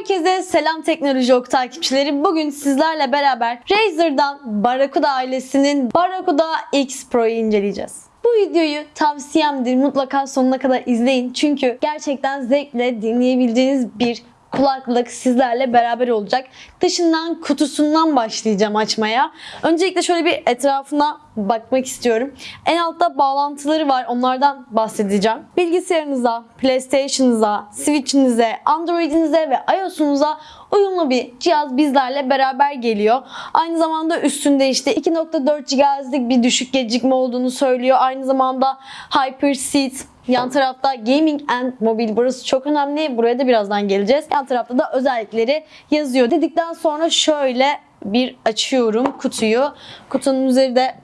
Herkese selam Teknoloji Ok takipçileri. Bugün sizlerle beraber Razer'dan Barracuda ailesinin Barracuda X Pro'yu inceleyeceğiz. Bu videoyu tavsiyemdir. Mutlaka sonuna kadar izleyin. Çünkü gerçekten zevkle dinleyebileceğiniz bir kulaklık sizlerle beraber olacak. Dışından kutusundan başlayacağım açmaya. Öncelikle şöyle bir etrafına bakmak istiyorum. En altta bağlantıları var. Onlardan bahsedeceğim. Bilgisayarınıza, PlayStation'ınıza, Switch'inize, Android'inize ve iOS'unuza uyumlu bir cihaz bizlerle beraber geliyor. Aynı zamanda üstünde işte 2.4 GHz'lik bir düşük gecikme olduğunu söylüyor. Aynı zamanda HyperSeat Yan tarafta Gaming and Mobile burası çok önemli. Buraya da birazdan geleceğiz. Yan tarafta da özellikleri yazıyor. Dedikten sonra şöyle bir açıyorum kutuyu. Kutunun üzerinde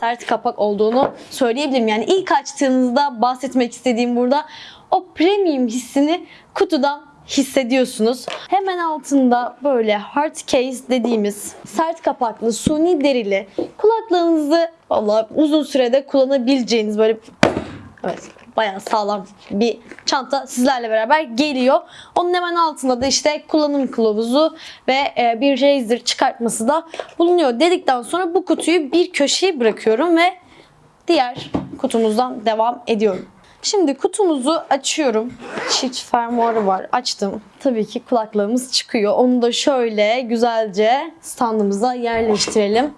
sert kapak olduğunu söyleyebilirim. Yani ilk açtığınızda bahsetmek istediğim burada o premium hissini kutudan hissediyorsunuz. Hemen altında böyle hard case dediğimiz sert kapaklı, suni derili kulaklığınızı vallahi uzun sürede kullanabileceğiniz böyle Evet bayağı sağlam bir çanta sizlerle beraber geliyor. Onun hemen altında da işte kullanım kılavuzu ve e, bir Razer çıkartması da bulunuyor. Dedikten sonra bu kutuyu bir köşeye bırakıyorum ve diğer kutumuzdan devam ediyorum. Şimdi kutumuzu açıyorum. Çift fermuarı var. Açtım. Tabii ki kulaklığımız çıkıyor. Onu da şöyle güzelce standımıza yerleştirelim.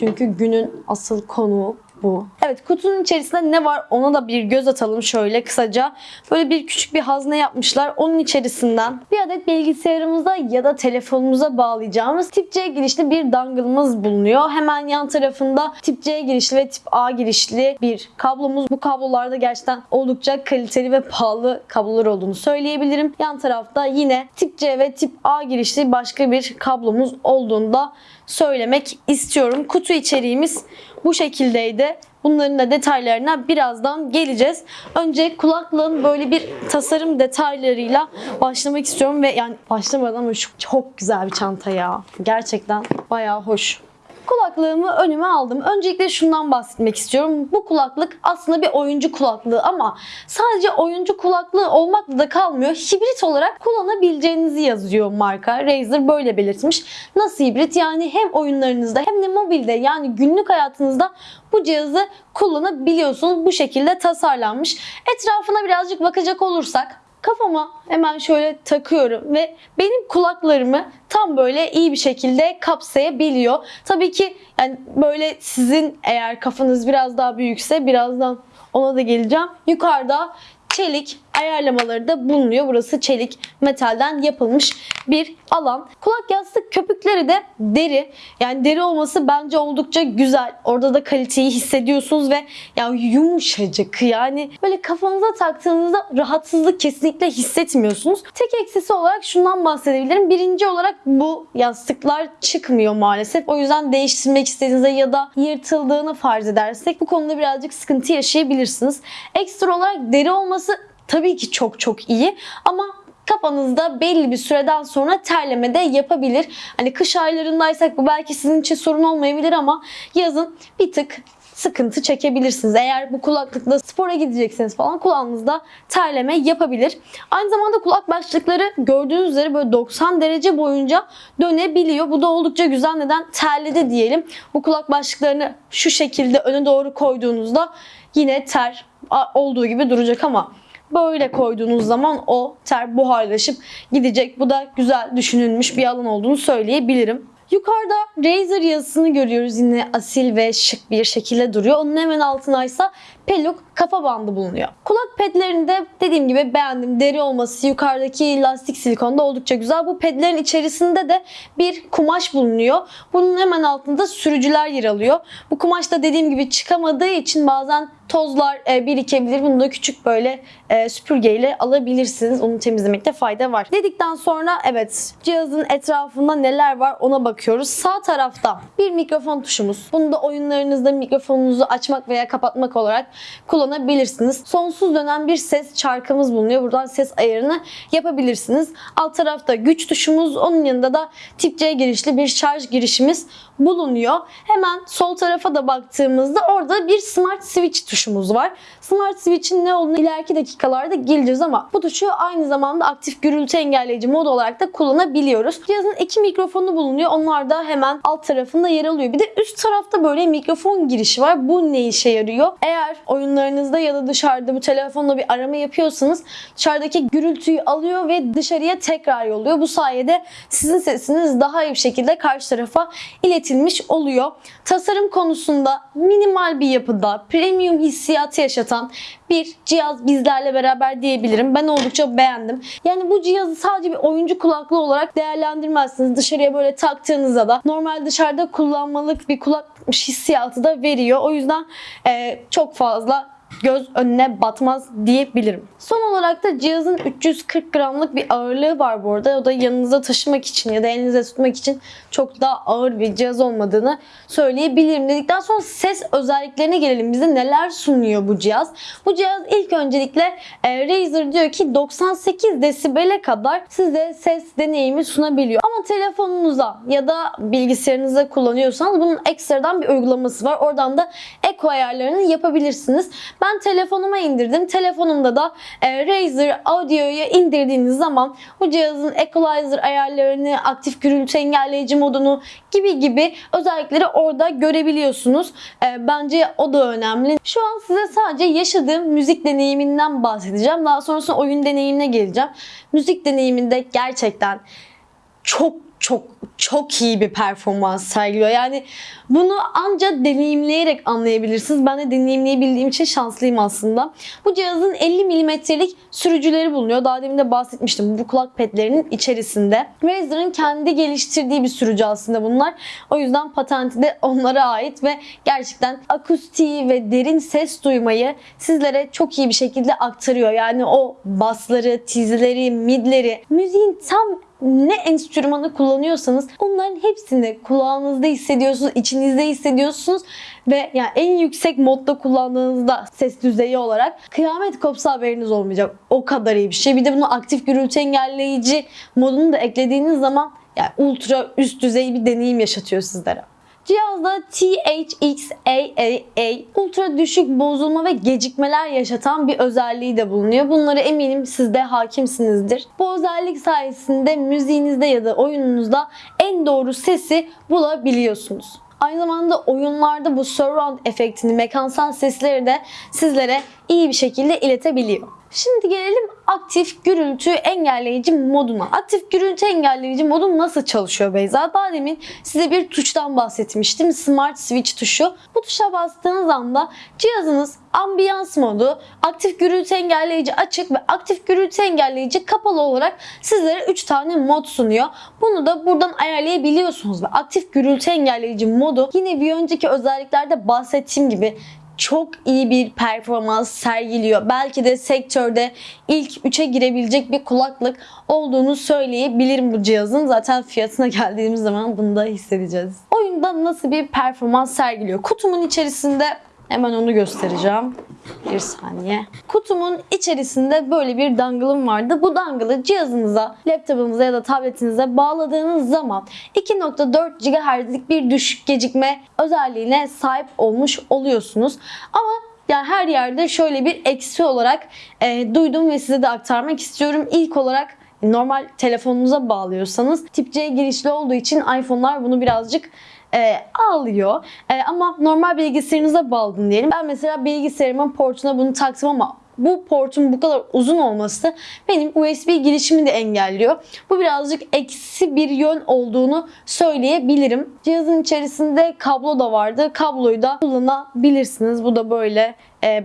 Çünkü günün asıl konuğu bu. Evet kutunun içerisinde ne var ona da bir göz atalım şöyle kısaca. Böyle bir küçük bir hazne yapmışlar. Onun içerisinden bir adet bilgisayarımıza ya da telefonumuza bağlayacağımız tip C girişli bir dongle'ımız bulunuyor. Hemen yan tarafında tip C girişli ve tip A girişli bir kablomuz. Bu kablolarda gerçekten oldukça kaliteli ve pahalı kablolar olduğunu söyleyebilirim. Yan tarafta yine tip C ve tip A girişli başka bir kablomuz olduğunu da söylemek istiyorum. Kutu içeriğimiz bu şekildeydi. Bunların da detaylarına birazdan geleceğiz. Önce kulaklığın böyle bir tasarım detaylarıyla başlamak istiyorum ve yani başlamadan ama şu çok güzel bir çanta ya. Gerçekten bayağı hoş. Kulaklığımı önüme aldım. Öncelikle şundan bahsetmek istiyorum. Bu kulaklık aslında bir oyuncu kulaklığı ama sadece oyuncu kulaklığı olmakla da kalmıyor. Hibrit olarak kullanabileceğinizi yazıyor marka. Razer böyle belirtmiş. Nasıl hibrit? Yani hem oyunlarınızda hem de mobilde yani günlük hayatınızda bu cihazı kullanabiliyorsunuz. Bu şekilde tasarlanmış. Etrafına birazcık bakacak olursak kafama hemen şöyle takıyorum ve benim kulaklarımı tam böyle iyi bir şekilde kapsayabiliyor. Tabii ki yani böyle sizin eğer kafanız biraz daha büyükse birazdan ona da geleceğim. Yukarıda çelik ayarlamaları da bulunuyor. Burası çelik metalden yapılmış bir alan. Kulak yastık köpükleri de deri. Yani deri olması bence oldukça güzel. Orada da kaliteyi hissediyorsunuz ve ya yumuşacık yani böyle kafanıza taktığınızda rahatsızlık kesinlikle hissetmiyorsunuz. Tek eksisi olarak şundan bahsedebilirim. Birinci olarak bu yastıklar çıkmıyor maalesef. O yüzden değiştirmek istediğinizde ya da yırtıldığını farz edersek bu konuda birazcık sıkıntı yaşayabilirsiniz. Ekstra olarak deri olması tabii ki çok çok iyi ama kafanızda belli bir süreden sonra terleme de yapabilir. Hani kış aylarındaysak bu belki sizin için sorun olmayabilir ama yazın bir tık sıkıntı çekebilirsiniz. Eğer bu kulaklıkla spora gidecekseniz falan kulağınızda terleme yapabilir. Aynı zamanda kulak başlıkları gördüğünüz üzere böyle 90 derece boyunca dönebiliyor. Bu da oldukça güzel. Neden? Terledi diyelim. Bu kulak başlıklarını şu şekilde öne doğru koyduğunuzda yine ter olduğu gibi duracak ama böyle koyduğunuz zaman o ter buharlaşıp gidecek. Bu da güzel düşünülmüş bir alan olduğunu söyleyebilirim. Yukarıda Razer yazısını görüyoruz yine asil ve şık bir şekilde duruyor. Onun hemen altındaysa Peluk kafa bandı bulunuyor. Kulak pedlerinde dediğim gibi beğendim. Deri olması yukarıdaki lastik silikonda oldukça güzel. Bu pedlerin içerisinde de bir kumaş bulunuyor. Bunun hemen altında sürücüler yer alıyor. Bu kumaş da dediğim gibi çıkamadığı için bazen tozlar e, birikebilir. Bunu da küçük böyle e, süpürgeyle alabilirsiniz. Onu temizlemekte fayda var. Dedikten sonra evet cihazın etrafında neler var ona bakıyoruz. Sağ tarafta bir mikrofon tuşumuz. Bunu da oyunlarınızda mikrofonunuzu açmak veya kapatmak olarak kullanabilirsiniz. Sonsuz dönen bir ses çarkımız bulunuyor. Buradan ses ayarını yapabilirsiniz. Alt tarafta güç tuşumuz. Onun yanında da tip C girişli bir şarj girişimiz bulunuyor. Hemen sol tarafa da baktığımızda orada bir smart switch tuşu tuşumuz var. Smart Switch'in ne olduğunu ileriki dakikalarda geleceğiz ama bu tuşu aynı zamanda aktif gürültü engelleyici mod olarak da kullanabiliyoruz. Cihazın iki mikrofonu bulunuyor. Onlar da hemen alt tarafında yer alıyor. Bir de üst tarafta böyle mikrofon girişi var. Bu ne işe yarıyor? Eğer oyunlarınızda ya da dışarıda bu telefonla bir arama yapıyorsanız dışarıdaki gürültüyü alıyor ve dışarıya tekrar yolluyor. Bu sayede sizin sesiniz daha iyi bir şekilde karşı tarafa iletilmiş oluyor. Tasarım konusunda minimal bir yapıda premium hissiyatı yaşatan bir cihaz bizlerle beraber diyebilirim. Ben oldukça beğendim. Yani bu cihazı sadece bir oyuncu kulaklığı olarak değerlendirmezsiniz. Dışarıya böyle taktığınızda da normal dışarıda kullanmalık bir kulakmış hissiyatı da veriyor. O yüzden e, çok fazla göz önüne batmaz diyebilirim. Son olarak da cihazın 340 gramlık bir ağırlığı var bu arada. O da yanınıza taşımak için ya da elinize tutmak için çok daha ağır bir cihaz olmadığını söyleyebilirim. Dedikten sonra ses özelliklerine gelelim. Bize neler sunuyor bu cihaz? Bu cihaz ilk öncelikle e, Razer diyor ki 98 desibele kadar size ses deneyimi sunabiliyor. Ama telefonunuza ya da bilgisayarınızda kullanıyorsanız bunun ekstradan bir uygulaması var. Oradan da eko ayarlarını yapabilirsiniz. Ben telefonuma indirdim. Telefonumda da e, Razer Audio'yu indirdiğiniz zaman bu cihazın equalizer ayarlarını, aktif gürültü engelleyici modunu gibi gibi özellikleri orada görebiliyorsunuz. E, bence o da önemli. Şu an size sadece yaşadığım müzik deneyiminden bahsedeceğim. Daha sonrasında oyun deneyimine geleceğim. Müzik deneyiminde gerçekten çok çok çok iyi bir performans sergiliyor. Yani bunu ancak deneyimleyerek anlayabilirsiniz. Ben de deneyimleyebildiğim için şanslıyım aslında. Bu cihazın 50 milimetrelik sürücüleri bulunuyor. Daha demin de bahsetmiştim bu kulak pedlerinin içerisinde. Razer'ın kendi geliştirdiği bir sürücü aslında bunlar. O yüzden patenti de onlara ait ve gerçekten akustiği ve derin ses duymayı sizlere çok iyi bir şekilde aktarıyor. Yani o basları, tizleri, midleri, müziğin tam ne enstrümanı kullanıyorsanız onların hepsini kulağınızda hissediyorsunuz, içinizde hissediyorsunuz ve yani en yüksek modda kullandığınızda ses düzeyi olarak kıyamet kopsa haberiniz olmayacak. O kadar iyi bir şey. Bir de bunu aktif gürültü engelleyici modunu da eklediğiniz zaman yani ultra üst düzey bir deneyim yaşatıyor sizlere. Cihazda THX-AAA ultra düşük bozulma ve gecikmeler yaşatan bir özelliği de bulunuyor. Bunları eminim siz de hakimsinizdir. Bu özellik sayesinde müziğinizde ya da oyununuzda en doğru sesi bulabiliyorsunuz. Aynı zamanda oyunlarda bu surround efektini, mekansal sesleri de sizlere iyi bir şekilde iletebiliyor. Şimdi gelelim aktif gürültü engelleyici moduna. Aktif gürültü engelleyici modu nasıl çalışıyor Beyza? Daha demin size bir tuştan bahsetmiştim. Smart Switch tuşu. Bu tuşa bastığınız anda cihazınız ambiyans modu, aktif gürültü engelleyici açık ve aktif gürültü engelleyici kapalı olarak sizlere 3 tane mod sunuyor. Bunu da buradan ayarlayabiliyorsunuz ve aktif gürültü engelleyici modu yine bir önceki özelliklerde bahsettiğim gibi çok iyi bir performans sergiliyor. Belki de sektörde ilk 3'e girebilecek bir kulaklık olduğunu söyleyebilirim bu cihazın. Zaten fiyatına geldiğimiz zaman bunu da hissedeceğiz. Oyunda nasıl bir performans sergiliyor? Kutumun içerisinde Hemen onu göstereceğim. Bir saniye. Kutumun içerisinde böyle bir dangle'ım vardı. Bu dangle'ı cihazınıza, laptopunuza ya da tabletinize bağladığınız zaman 2.4 GHz'lik bir düşük gecikme özelliğine sahip olmuş oluyorsunuz. Ama yani her yerde şöyle bir eksi olarak e, duydum ve size de aktarmak istiyorum. İlk olarak normal telefonunuza bağlıyorsanız tip C girişli olduğu için iPhone'lar bunu birazcık e, alıyor. E, ama normal bilgisayarınıza bağladın diyelim. Ben mesela bilgisayarımın portuna bunu taktım ama bu portun bu kadar uzun olması benim USB girişimi de engelliyor. Bu birazcık eksi bir yön olduğunu söyleyebilirim. Cihazın içerisinde kablo da vardı. Kabloyu da kullanabilirsiniz. Bu da böyle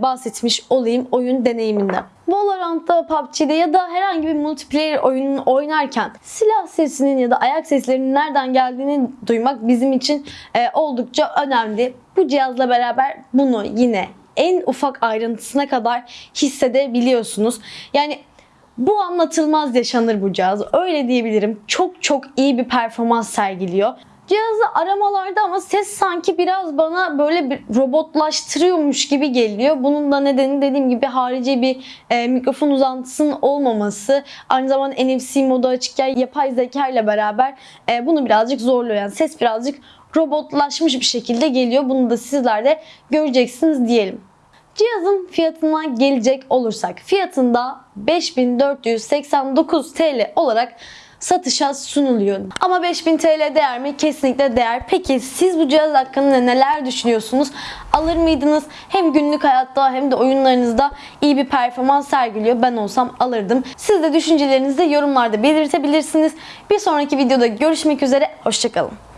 bahsetmiş olayım oyun deneyiminde. Valorant'ta, PUBG'de ya da herhangi bir multiplayer oyununu oynarken silah sesinin ya da ayak seslerinin nereden geldiğini duymak bizim için e, oldukça önemli. Bu cihazla beraber bunu yine en ufak ayrıntısına kadar hissedebiliyorsunuz. Yani bu anlatılmaz yaşanır bu cihaz. Öyle diyebilirim. Çok çok iyi bir performans sergiliyor. Cihazı aramalarda ama ses sanki biraz bana böyle bir robotlaştırıyormuş gibi geliyor. Bunun da nedeni dediğim gibi harici bir e, mikrofon uzantısının olmaması. Aynı zamanda NFC modu açıkken yapay zeka ile beraber e, bunu birazcık zorluyor. Yani ses birazcık robotlaşmış bir şekilde geliyor. Bunu da sizler de göreceksiniz diyelim. Cihazın fiyatına gelecek olursak fiyatında 5489 TL olarak satışa sunuluyor. Ama 5000 TL değer mi? Kesinlikle değer. Peki siz bu cihaz hakkında neler düşünüyorsunuz? Alır mıydınız? Hem günlük hayatta hem de oyunlarınızda iyi bir performans sergiliyor. Ben olsam alırdım. Siz de düşüncelerinizi yorumlarda belirtebilirsiniz. Bir sonraki videoda görüşmek üzere. Hoşçakalın.